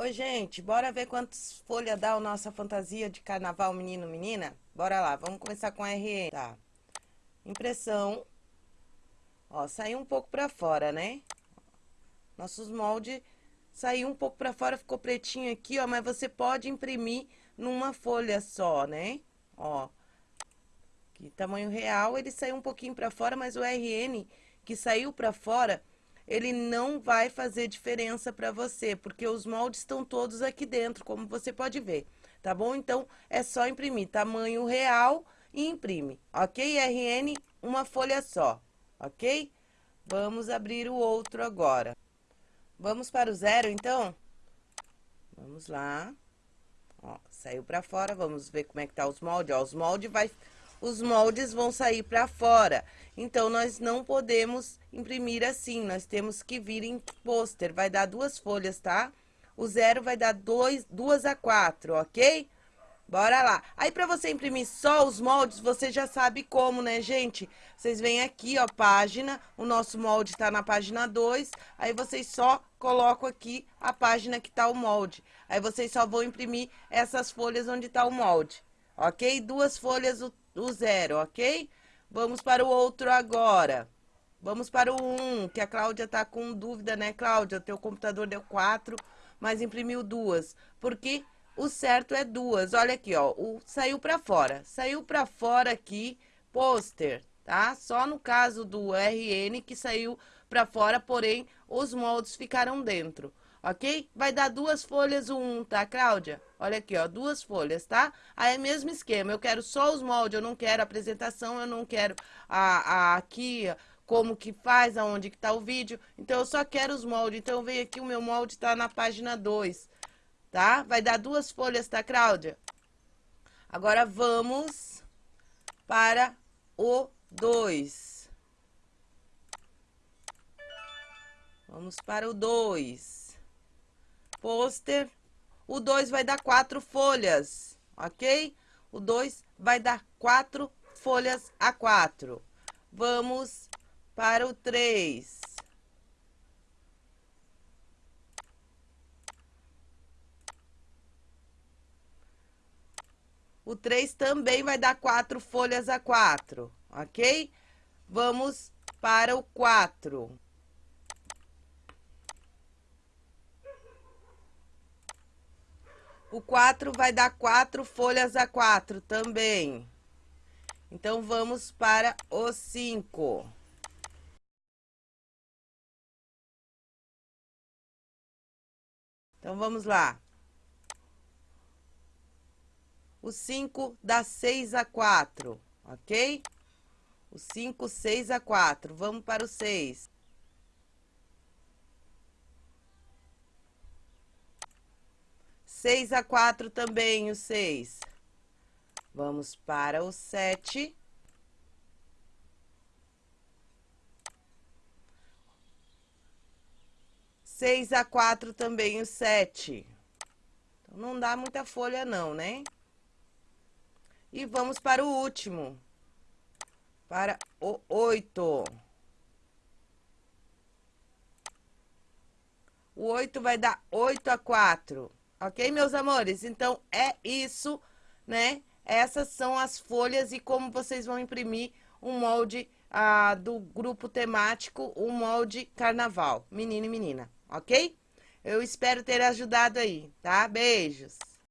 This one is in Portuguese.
Oi, gente, bora ver quantas folhas dá a nossa fantasia de carnaval menino-menina? Bora lá, vamos começar com RN, tá? Impressão. Ó, saiu um pouco pra fora, né? Nossos moldes saiu um pouco pra fora, ficou pretinho aqui, ó, mas você pode imprimir numa folha só, né? Ó, aqui, tamanho real, ele saiu um pouquinho pra fora, mas o RN que saiu pra fora ele não vai fazer diferença para você, porque os moldes estão todos aqui dentro, como você pode ver, tá bom? Então, é só imprimir tamanho real e imprime, ok? RN, uma folha só, ok? Vamos abrir o outro agora. Vamos para o zero, então? Vamos lá. Ó, saiu para fora, vamos ver como é que tá os moldes. Ó, os moldes vai os moldes vão sair para fora. Então, nós não podemos imprimir assim, nós temos que vir em pôster. Vai dar duas folhas, tá? O zero vai dar dois, duas a quatro, ok? Bora lá. Aí, para você imprimir só os moldes, você já sabe como, né, gente? Vocês vêm aqui, ó, página, o nosso molde tá na página 2, aí vocês só colocam aqui a página que tá o molde. Aí, vocês só vão imprimir essas folhas onde tá o molde, ok? Duas folhas o o zero, ok? Vamos para o outro agora. Vamos para o 1, um, que a Cláudia tá com dúvida, né, Cláudia? Teu computador deu 4, mas imprimiu duas. Porque o certo é duas. Olha aqui, ó, o, saiu para fora. Saiu para fora aqui, pôster, tá? Só no caso do RN que saiu para fora, porém, os moldes ficaram dentro ok? Vai dar duas folhas um, tá, Cláudia? Olha aqui, ó, duas folhas, tá? Aí é mesmo esquema, eu quero só os moldes, eu não quero apresentação, eu não quero a, a aqui, como que faz, aonde que tá o vídeo. Então, eu só quero os moldes. Então, eu venho aqui, o meu molde tá na página 2, tá? Vai dar duas folhas, tá, Cláudia? Agora, vamos para o 2. Vamos para o 2 pôster. O 2 vai dar quatro folhas, ok? O 2 vai dar quatro folhas a quatro. Vamos para o 3. O 3 também vai dar quatro folhas a quatro, ok? Vamos para o 4. O 4 vai dar quatro folhas a quatro também. Então, vamos para o 5. Então, vamos lá. O 5 dá 6 a 4, ok? O 5, 6 a 4. Vamos para o 6. 6 a 4 também, o 6. Vamos para o 7. Seis a quatro também o sete. Então, não dá muita folha não, né? E vamos para o último. Para o oito. O oito vai dar oito a quatro. Ok, meus amores? Então, é isso, né? Essas são as folhas e como vocês vão imprimir um molde ah, do grupo temático, um molde carnaval, menino e menina, ok? Eu espero ter ajudado aí, tá? Beijos!